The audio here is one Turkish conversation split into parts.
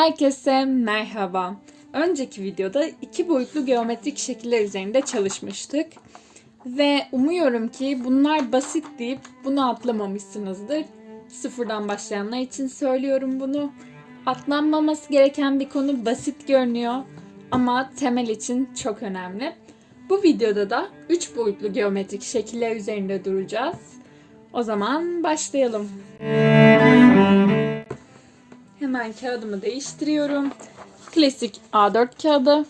Herkese merhaba. Önceki videoda iki boyutlu geometrik şekiller üzerinde çalışmıştık. Ve umuyorum ki bunlar basit deyip bunu atlamamışsınızdır. Sıfırdan başlayanlar için söylüyorum bunu. Atlanmaması gereken bir konu basit görünüyor ama temel için çok önemli. Bu videoda da 3 boyutlu geometrik şekiller üzerinde duracağız. O zaman başlayalım. Hemen kağıdımı değiştiriyorum. Klasik A4 kağıdı.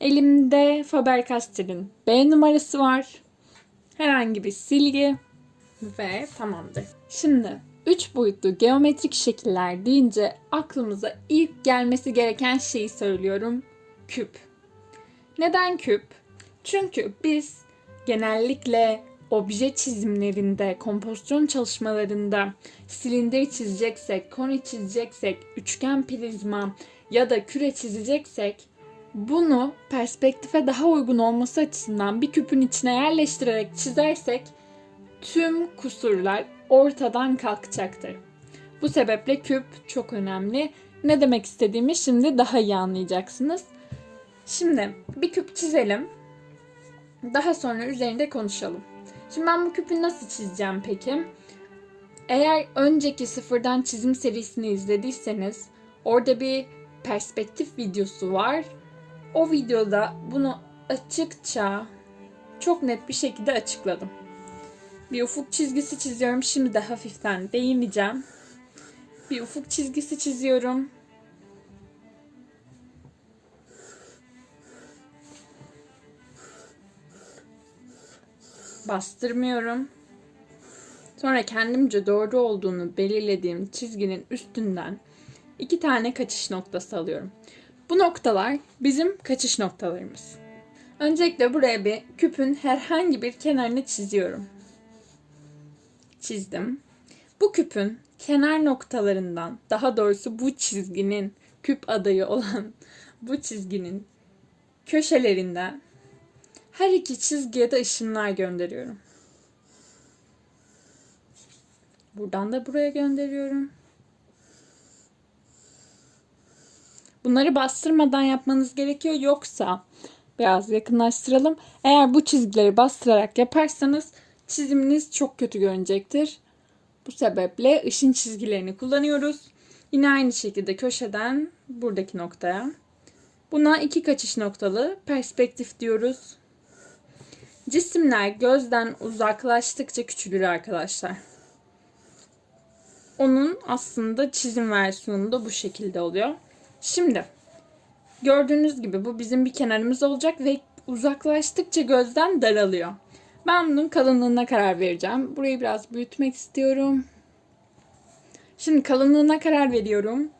Elimde Faber-Castell'in B numarası var. Herhangi bir silgi ve tamamdır. Şimdi 3 boyutlu geometrik şekiller deyince aklımıza ilk gelmesi gereken şeyi söylüyorum. Küp. Neden küp? Çünkü biz genellikle obje çizimlerinde, kompozisyon çalışmalarında silindir çizeceksek, koni çizeceksek, üçgen prizma ya da küre çizeceksek bunu perspektife daha uygun olması açısından bir küpün içine yerleştirerek çizersek tüm kusurlar ortadan kalkacaktır. Bu sebeple küp çok önemli. Ne demek istediğimi şimdi daha iyi anlayacaksınız. Şimdi bir küp çizelim. Daha sonra üzerinde konuşalım. Şimdi ben bu küpü nasıl çizeceğim peki? Eğer önceki sıfırdan çizim serisini izlediyseniz orada bir perspektif videosu var. O videoda bunu açıkça çok net bir şekilde açıkladım. Bir ufuk çizgisi çiziyorum. Şimdi de hafiften değineceğim. Bir ufuk çizgisi çiziyorum. Bastırmıyorum. Sonra kendimce doğru olduğunu belirlediğim çizginin üstünden iki tane kaçış noktası alıyorum. Bu noktalar bizim kaçış noktalarımız. Öncelikle buraya bir küpün herhangi bir kenarını çiziyorum. Çizdim. Bu küpün kenar noktalarından, daha doğrusu bu çizginin küp adayı olan bu çizginin köşelerinden her iki çizgiye de ışınlar gönderiyorum. Buradan da buraya gönderiyorum. Bunları bastırmadan yapmanız gerekiyor. Yoksa biraz yakınlaştıralım. Eğer bu çizgileri bastırarak yaparsanız çiziminiz çok kötü görünecektir. Bu sebeple ışın çizgilerini kullanıyoruz. Yine aynı şekilde köşeden buradaki noktaya. Buna iki kaçış noktalı perspektif diyoruz. Cisimler gözden uzaklaştıkça küçülür arkadaşlar. Onun aslında çizim versiyonu da bu şekilde oluyor. Şimdi gördüğünüz gibi bu bizim bir kenarımız olacak ve uzaklaştıkça gözden daralıyor. Ben bunun kalınlığına karar vereceğim. Burayı biraz büyütmek istiyorum. Şimdi kalınlığına karar veriyorum.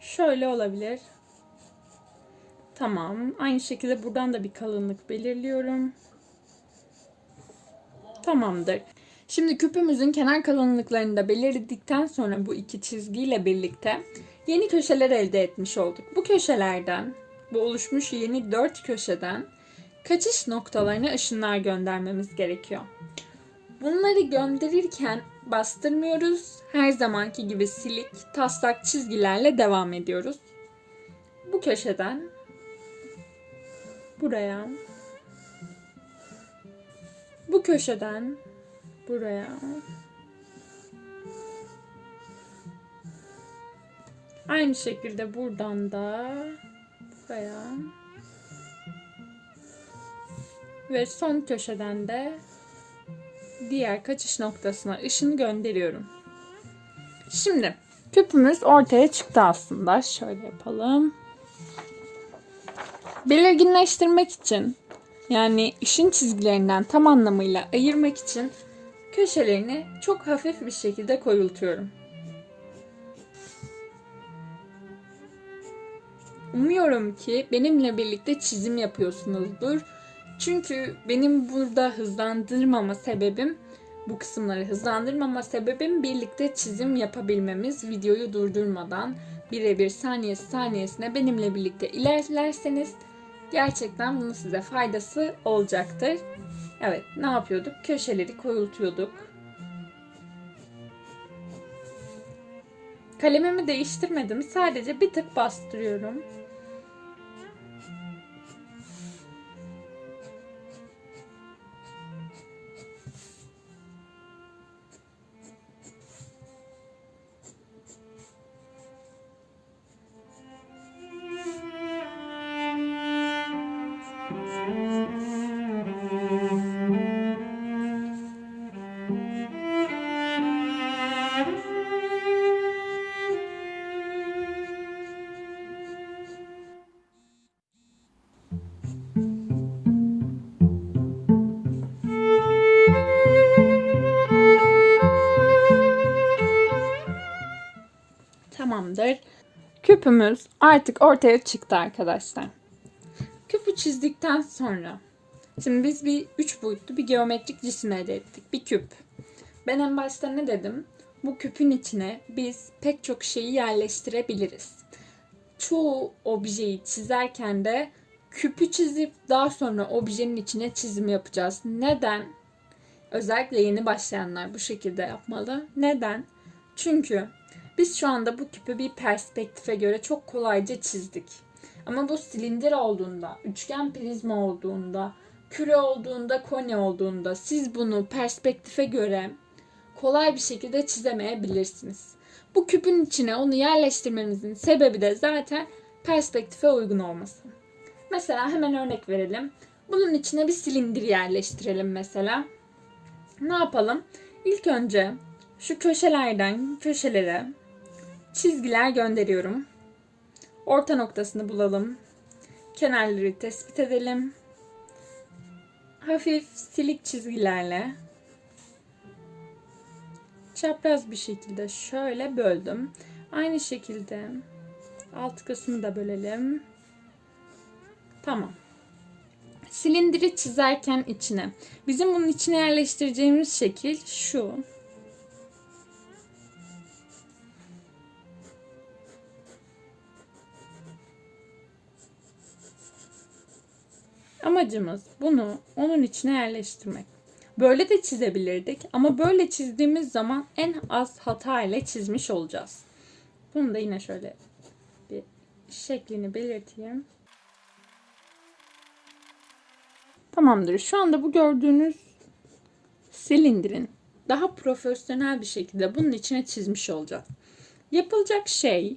Şöyle olabilir. Tamam. Aynı şekilde buradan da bir kalınlık belirliyorum. Tamamdır. Şimdi küpümüzün kenar kalınlıklarını da belirledikten sonra bu iki çizgiyle birlikte yeni köşeler elde etmiş olduk. Bu köşelerden, bu oluşmuş yeni dört köşeden kaçış noktalarına ışınlar göndermemiz gerekiyor. Bunları gönderirken bastırmıyoruz. Her zamanki gibi silik, taslak çizgilerle devam ediyoruz. Bu köşeden buraya bu köşeden buraya aynı şekilde buradan da buraya ve son köşeden de diğer kaçış noktasına ışın gönderiyorum. Şimdi küpümüz ortaya çıktı aslında. Şöyle yapalım. Belirginleştirmek için yani ışın çizgilerinden tam anlamıyla ayırmak için köşelerini çok hafif bir şekilde koyultuyorum. Umuyorum ki benimle birlikte çizim yapıyorsunuzdur. Çünkü benim burada hızlandırmama sebebim, bu kısımları hızlandırmama sebebim birlikte çizim yapabilmemiz, videoyu durdurmadan birebir saniyesi saniyesine benimle birlikte ilerlerseniz gerçekten bunun size faydası olacaktır. Evet ne yapıyorduk? Köşeleri koyultuyorduk. Kalemimi değiştirmedim. Sadece bir tık bastırıyorum. Küpümüz artık ortaya çıktı arkadaşlar. Küpü çizdikten sonra şimdi biz bir üç boyutlu bir geometrik cisim elde ettik. Bir küp. Ben en başta ne dedim? Bu küpün içine biz pek çok şeyi yerleştirebiliriz. Çoğu objeyi çizerken de küpü çizip daha sonra objenin içine çizim yapacağız. Neden? Özellikle yeni başlayanlar bu şekilde yapmalı. Neden? Çünkü biz şu anda bu küpü bir perspektife göre çok kolayca çizdik. Ama bu silindir olduğunda, üçgen prizma olduğunda, küre olduğunda, koni olduğunda siz bunu perspektife göre kolay bir şekilde çizemeyebilirsiniz. Bu küpün içine onu yerleştirmemizin sebebi de zaten perspektife uygun olması. Mesela hemen örnek verelim. Bunun içine bir silindir yerleştirelim mesela. Ne yapalım? İlk önce şu köşelerden köşelere çizgiler gönderiyorum. Orta noktasını bulalım. Kenarları tespit edelim. Hafif silik çizgilerle çapraz bir şekilde şöyle böldüm. Aynı şekilde alt kısmı da bölelim. Tamam. Silindiri çizerken içine. Bizim bunun içine yerleştireceğimiz şekil şu. Amacımız bunu onun içine yerleştirmek. Böyle de çizebilirdik ama böyle çizdiğimiz zaman en az hata ile çizmiş olacağız. Bunu da yine şöyle bir şeklini belirteyim. Tamamdır. Şu anda bu gördüğünüz silindirin daha profesyonel bir şekilde bunun içine çizmiş olacağız. Yapılacak şey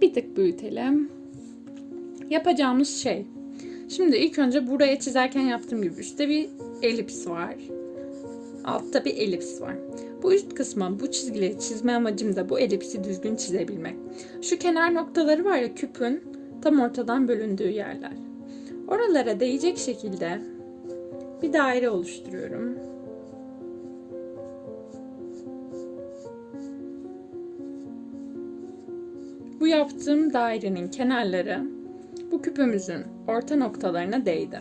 bir tık büyütelim. Yapacağımız şey Şimdi ilk önce buraya çizerken yaptığım gibi üstte bir elips var. Altta bir elips var. Bu üst kısma bu çizgileri çizme amacım da bu elipsi düzgün çizebilmek. Şu kenar noktaları var ya küpün tam ortadan bölündüğü yerler. Oralara değecek şekilde bir daire oluşturuyorum. Bu yaptığım dairenin kenarları bu küpümüzün orta noktalarına değdi.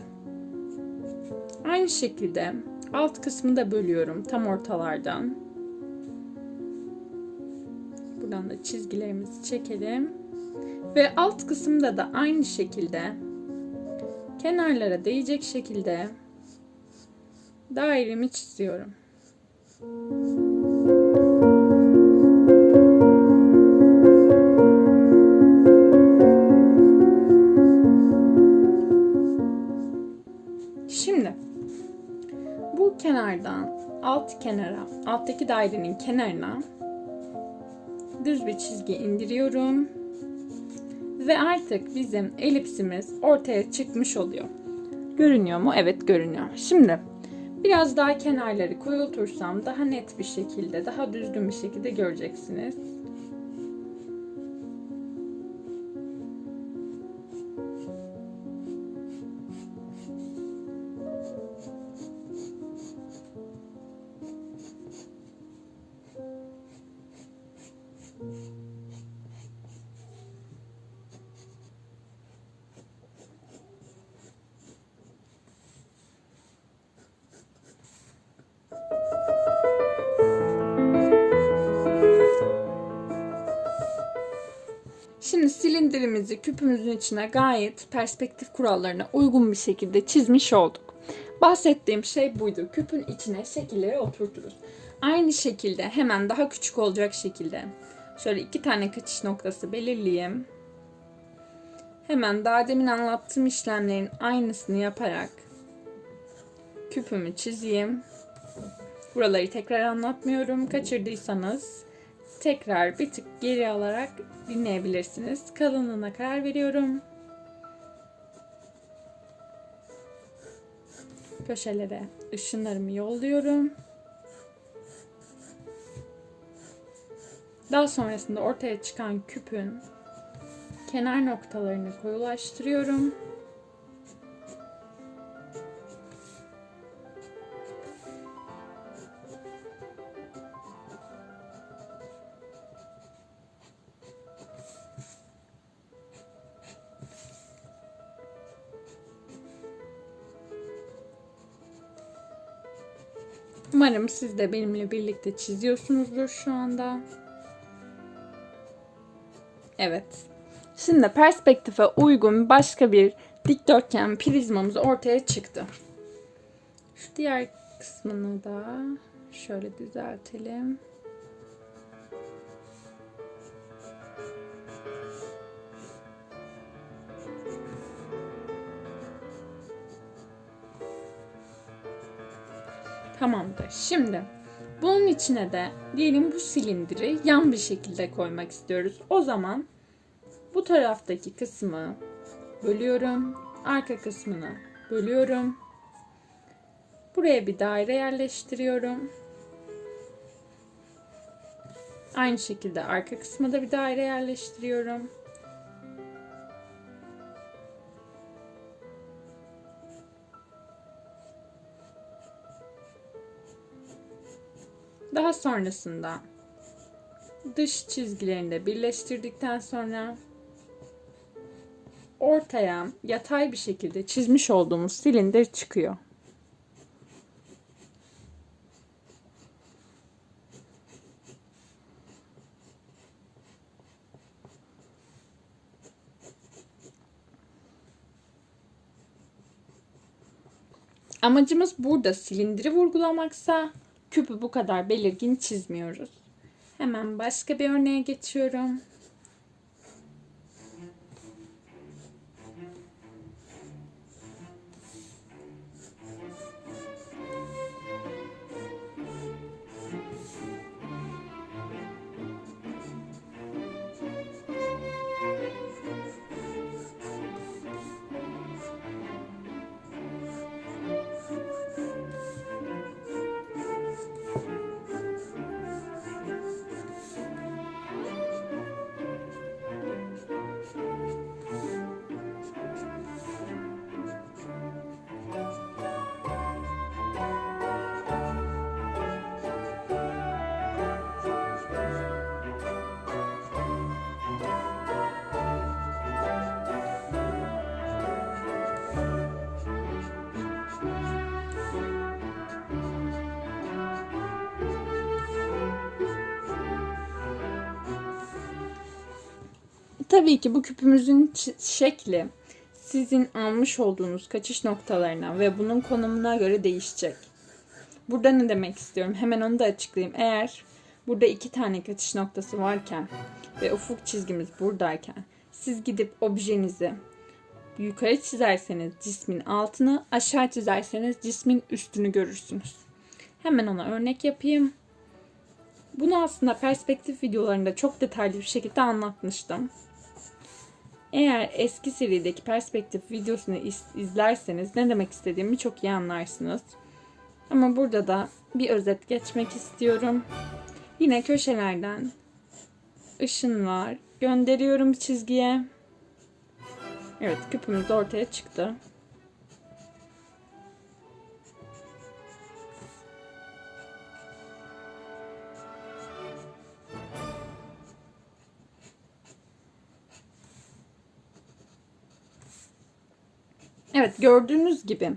Aynı şekilde alt kısmını da bölüyorum tam ortalardan. Buradan da çizgilerimizi çekelim. Ve alt kısımda da aynı şekilde kenarlara değecek şekilde dairemi çiziyorum. Kenardan alt kenara, alttaki dairenin kenarına düz bir çizgi indiriyorum. Ve artık bizim elipsimiz ortaya çıkmış oluyor. Görünüyor mu? Evet görünüyor. Şimdi biraz daha kenarları koyultursam daha net bir şekilde, daha düzgün bir şekilde göreceksiniz. Şimdi silindirimizi küpümüzün içine gayet perspektif kurallarına uygun bir şekilde çizmiş olduk. Bahsettiğim şey buydu. Küpün içine şekilleri oturturuz. Aynı şekilde hemen daha küçük olacak şekilde Şöyle iki tane kaçış noktası belirleyeyim. Hemen daha demin anlattığım işlemlerin aynısını yaparak küpümü çizeyim. Buraları tekrar anlatmıyorum. Kaçırdıysanız tekrar bir tık geri alarak dinleyebilirsiniz. Kalınlığına karar veriyorum. Köşelere ışınlarımı yolluyorum. Daha sonrasında ortaya çıkan küpün kenar noktalarını koyulaştırıyorum. Umarım siz de benimle birlikte çiziyorsunuzdur şu anda. Evet. Şimdi perspektife uygun başka bir dikdörtgen prizmamız ortaya çıktı. Şu diğer kısmını da şöyle düzeltelim. Tamamdır. Şimdi bunun içine de diyelim bu silindiri yan bir şekilde koymak istiyoruz. O zaman bu taraftaki kısmı bölüyorum. Arka kısmını bölüyorum. Buraya bir daire yerleştiriyorum. Aynı şekilde arka kısma da bir daire yerleştiriyorum. Sonrasında dış çizgilerini de birleştirdikten sonra ortaya yatay bir şekilde çizmiş olduğumuz silindir çıkıyor. Amacımız burada silindiri vurgulamaksa küpü bu kadar belirgin çizmiyoruz. Hemen başka bir örneğe geçiyorum. Tabii ki bu küpümüzün şekli sizin almış olduğunuz kaçış noktalarına ve bunun konumuna göre değişecek. Burada ne demek istiyorum? Hemen onu da açıklayayım. Eğer burada iki tane kaçış noktası varken ve ufuk çizgimiz buradayken siz gidip objenizi yukarı çizerseniz cismin altını, aşağı çizerseniz cismin üstünü görürsünüz. Hemen ona örnek yapayım. Bunu aslında perspektif videolarında çok detaylı bir şekilde anlatmıştım. Eğer eski serideki perspektif videosunu izlerseniz ne demek istediğimi çok iyi anlarsınız. Ama burada da bir özet geçmek istiyorum. Yine köşelerden ışınlar gönderiyorum çizgiye. Evet küpümüz ortaya çıktı. Evet gördüğünüz gibi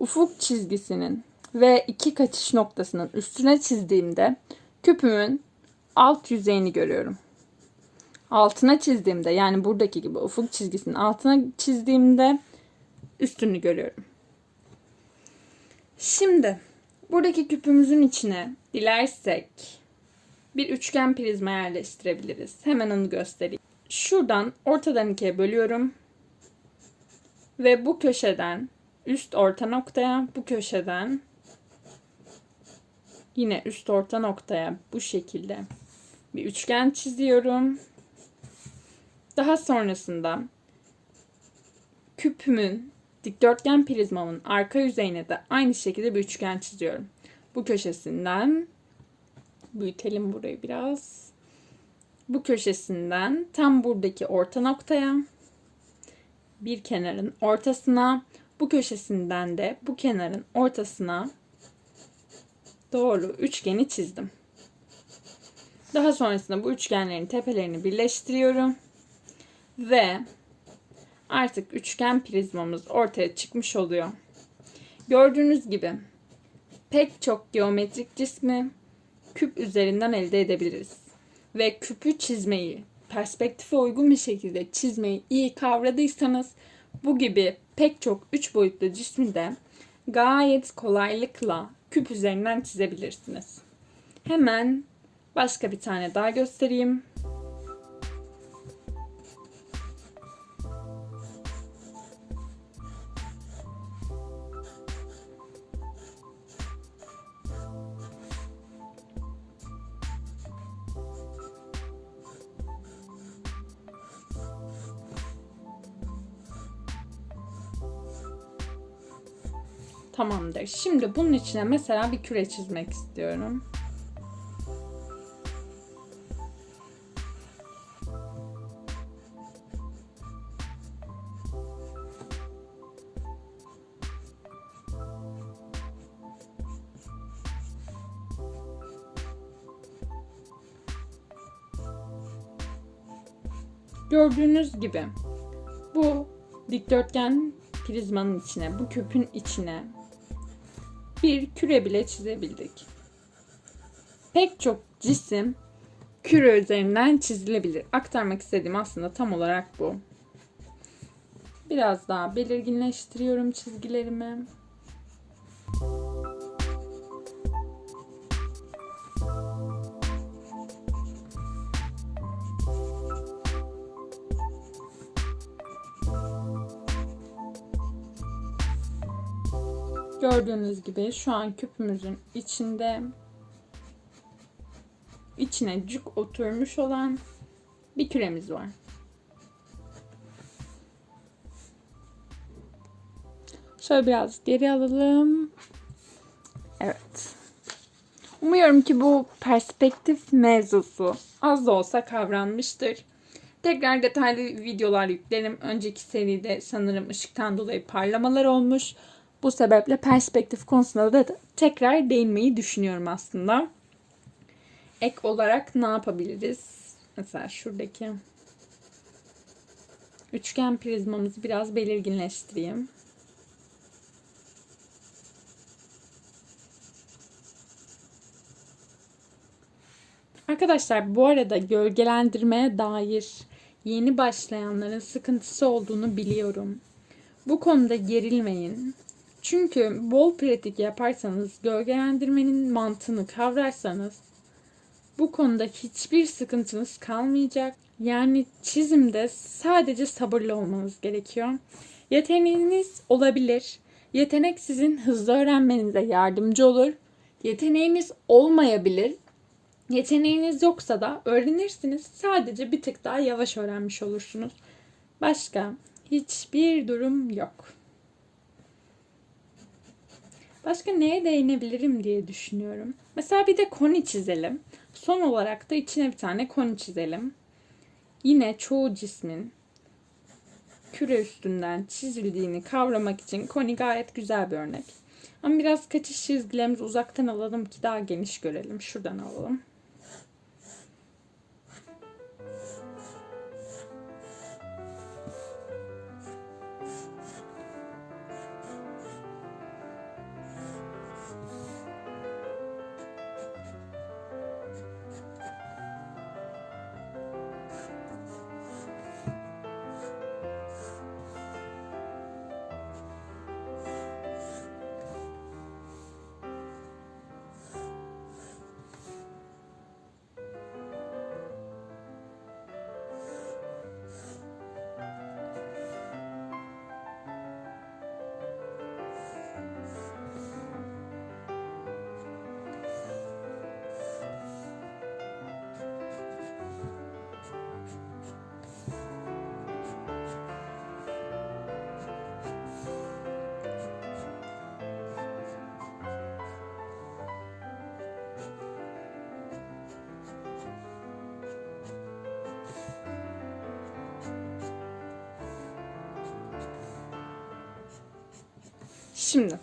ufuk çizgisinin ve iki kaçış noktasının üstüne çizdiğimde küpümün alt yüzeyini görüyorum. Altına çizdiğimde yani buradaki gibi ufuk çizgisinin altına çizdiğimde üstünü görüyorum. Şimdi buradaki küpümüzün içine dilersek bir üçgen prizma yerleştirebiliriz. Hemen onu göstereyim. Şuradan ortadan ikiye bölüyorum. Ve bu köşeden üst orta noktaya, bu köşeden yine üst orta noktaya bu şekilde bir üçgen çiziyorum. Daha sonrasında küpümün dikdörtgen prizmamın arka yüzeyine de aynı şekilde bir üçgen çiziyorum. Bu köşesinden büyütelim burayı biraz. Bu köşesinden tam buradaki orta noktaya bir kenarın ortasına bu köşesinden de bu kenarın ortasına doğru üçgeni çizdim. Daha sonrasında bu üçgenlerin tepelerini birleştiriyorum. Ve artık üçgen prizmamız ortaya çıkmış oluyor. Gördüğünüz gibi pek çok geometrik cismi küp üzerinden elde edebiliriz. Ve küpü çizmeyi, perspektife uygun bir şekilde çizmeyi iyi kavradıysanız bu gibi pek çok üç boyutlu cismi de gayet kolaylıkla küp üzerinden çizebilirsiniz. Hemen başka bir tane daha göstereyim. Tamamdır. Şimdi bunun içine mesela bir küre çizmek istiyorum. Gördüğünüz gibi bu dikdörtgen prizmanın içine, bu küpün içine bir küre bile çizebildik. Pek çok cisim küre üzerinden çizilebilir. Aktarmak istediğim aslında tam olarak bu. Biraz daha belirginleştiriyorum çizgilerimi. Gördüğünüz gibi şu an küpümüzün içinde içine cuk oturmuş olan bir küremiz var. Şöyle biraz geri alalım. Evet. Umuyorum ki bu perspektif mevzusu az da olsa kavranmıştır. Tekrar detaylı videolar yüklerim. Önceki seride sanırım ışıktan dolayı parlamalar olmuş. Bu sebeple perspektif konusunda da tekrar değinmeyi düşünüyorum aslında. Ek olarak ne yapabiliriz? Mesela şuradaki üçgen prizmamızı biraz belirginleştireyim. Arkadaşlar bu arada gölgelendirmeye dair yeni başlayanların sıkıntısı olduğunu biliyorum. Bu konuda gerilmeyin. Çünkü bol pratik yaparsanız, gölgelendirmenin mantığını kavrarsanız bu konuda hiçbir sıkıntınız kalmayacak. Yani çizimde sadece sabırlı olmanız gerekiyor. Yeteneğiniz olabilir. Yetenek sizin hızlı öğrenmenize yardımcı olur. Yeteneğiniz olmayabilir. Yeteneğiniz yoksa da öğrenirsiniz. Sadece bir tık daha yavaş öğrenmiş olursunuz. Başka hiçbir durum yok. Başka neye değinebilirim diye düşünüyorum. Mesela bir de koni çizelim. Son olarak da içine bir tane koni çizelim. Yine çoğu cismin küre üstünden çizildiğini kavramak için koni gayet güzel bir örnek. Ama biraz kaçış çizgilerimizi uzaktan alalım ki daha geniş görelim. Şuradan alalım. Şimdi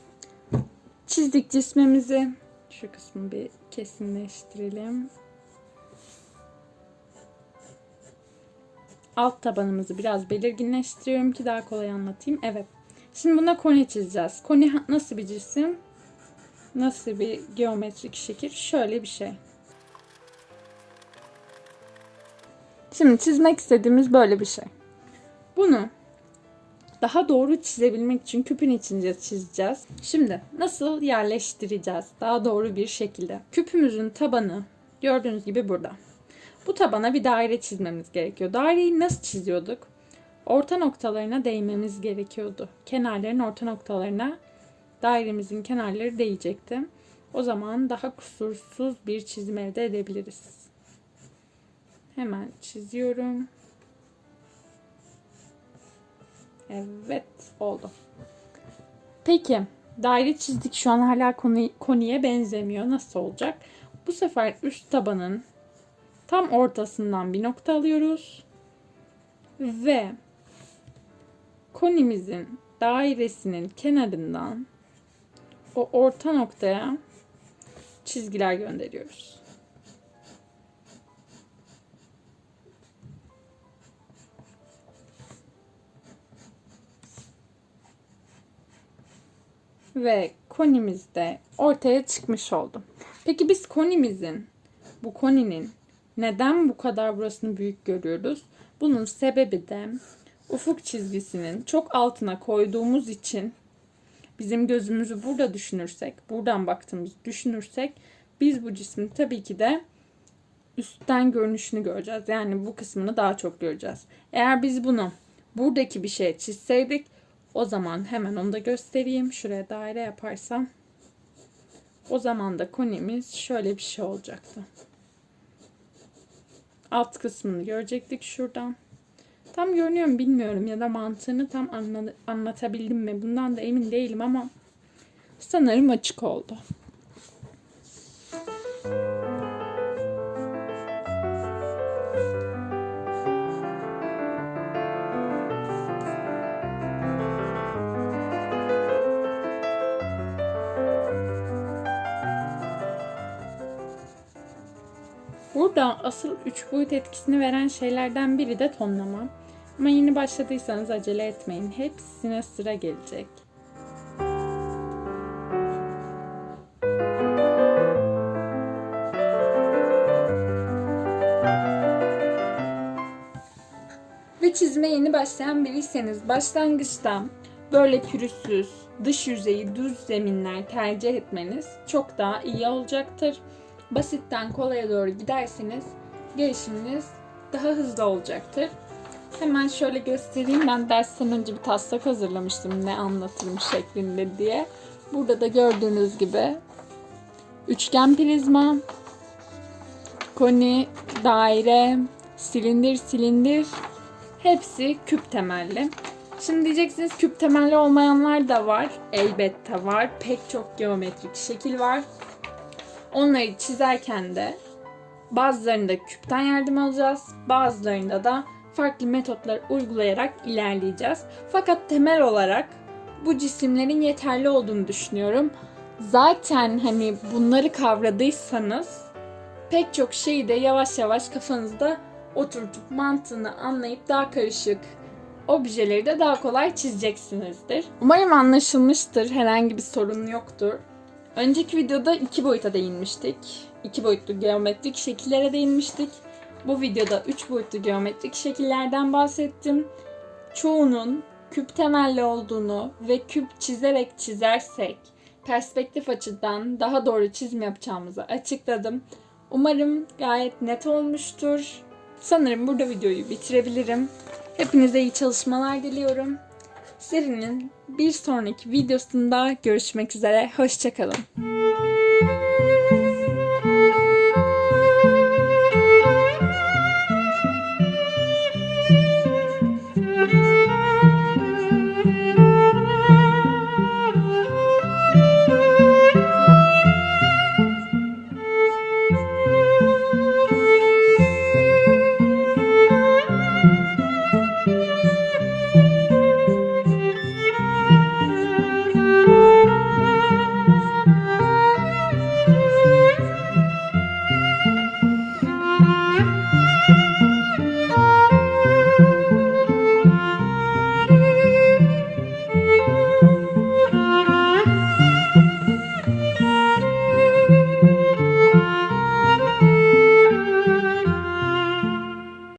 çizdik cismimizi. Şu kısmı bir kesinleştirelim. Alt tabanımızı biraz belirginleştiriyorum ki daha kolay anlatayım. Evet. Şimdi buna koni çizeceğiz. Koni nasıl bir cisim? Nasıl bir geometrik şekil? Şöyle bir şey. Şimdi çizmek istediğimiz böyle bir şey. Bunu daha doğru çizebilmek için küpün içince çizeceğiz. Şimdi nasıl yerleştireceğiz daha doğru bir şekilde? Küpümüzün tabanı gördüğünüz gibi burada. Bu tabana bir daire çizmemiz gerekiyor. Daireyi nasıl çiziyorduk? Orta noktalarına değmemiz gerekiyordu. Kenarların orta noktalarına dairemizin kenarları değecekti. O zaman daha kusursuz bir çizim elde edebiliriz. Hemen çiziyorum. Evet oldu. Peki daire çizdik şu an hala konu, konuya benzemiyor. Nasıl olacak? Bu sefer üst tabanın tam ortasından bir nokta alıyoruz. Ve konimizin dairesinin kenarından o orta noktaya çizgiler gönderiyoruz. Ve konimiz de ortaya çıkmış oldu. Peki biz konimizin, bu koninin neden bu kadar burasını büyük görüyoruz? Bunun sebebi de ufuk çizgisinin çok altına koyduğumuz için bizim gözümüzü burada düşünürsek, buradan baktığımızı düşünürsek biz bu cismin tabii ki de üstten görünüşünü göreceğiz. Yani bu kısmını daha çok göreceğiz. Eğer biz bunu buradaki bir şey çizseydik o zaman hemen onu da göstereyim. Şuraya daire yaparsam. O zaman da konimiz şöyle bir şey olacaktı. Alt kısmını görecektik şuradan. Tam görünüyor mu bilmiyorum ya da mantığını tam anla- anlatabildim mi? Bundan da emin değilim ama sanırım açık oldu. Asıl üç boyut etkisini veren şeylerden biri de tonlama. Ama yeni başladıysanız acele etmeyin. Hepsine sıra gelecek. Ve çizime yeni başlayan biriyseniz başlangıçta böyle pürüzsüz, dış yüzeyi düz zeminler tercih etmeniz çok daha iyi olacaktır. Basitten kolaya doğru giderseniz gelişiminiz daha hızlı olacaktır. Hemen şöyle göstereyim. Ben dersten önce bir taslak hazırlamıştım ne anlatırım şeklinde diye. Burada da gördüğünüz gibi üçgen prizma, koni, daire, silindir, silindir hepsi küp temelli. Şimdi diyeceksiniz küp temelli olmayanlar da var. Elbette var. Pek çok geometrik şekil var. Onları çizerken de bazılarında küpten yardım alacağız. Bazılarında da farklı metotlar uygulayarak ilerleyeceğiz. Fakat temel olarak bu cisimlerin yeterli olduğunu düşünüyorum. Zaten hani bunları kavradıysanız pek çok şeyi de yavaş yavaş kafanızda oturtup mantığını anlayıp daha karışık objeleri de daha kolay çizeceksinizdir. Umarım anlaşılmıştır. Herhangi bir sorun yoktur. Önceki videoda iki boyuta değinmiştik. İki boyutlu geometrik şekillere değinmiştik. Bu videoda üç boyutlu geometrik şekillerden bahsettim. Çoğunun küp temelli olduğunu ve küp çizerek çizersek perspektif açıdan daha doğru çizim yapacağımızı açıkladım. Umarım gayet net olmuştur. Sanırım burada videoyu bitirebilirim. Hepinize iyi çalışmalar diliyorum. Serinin bir sonraki videosunda görüşmek üzere. Hoşçakalın.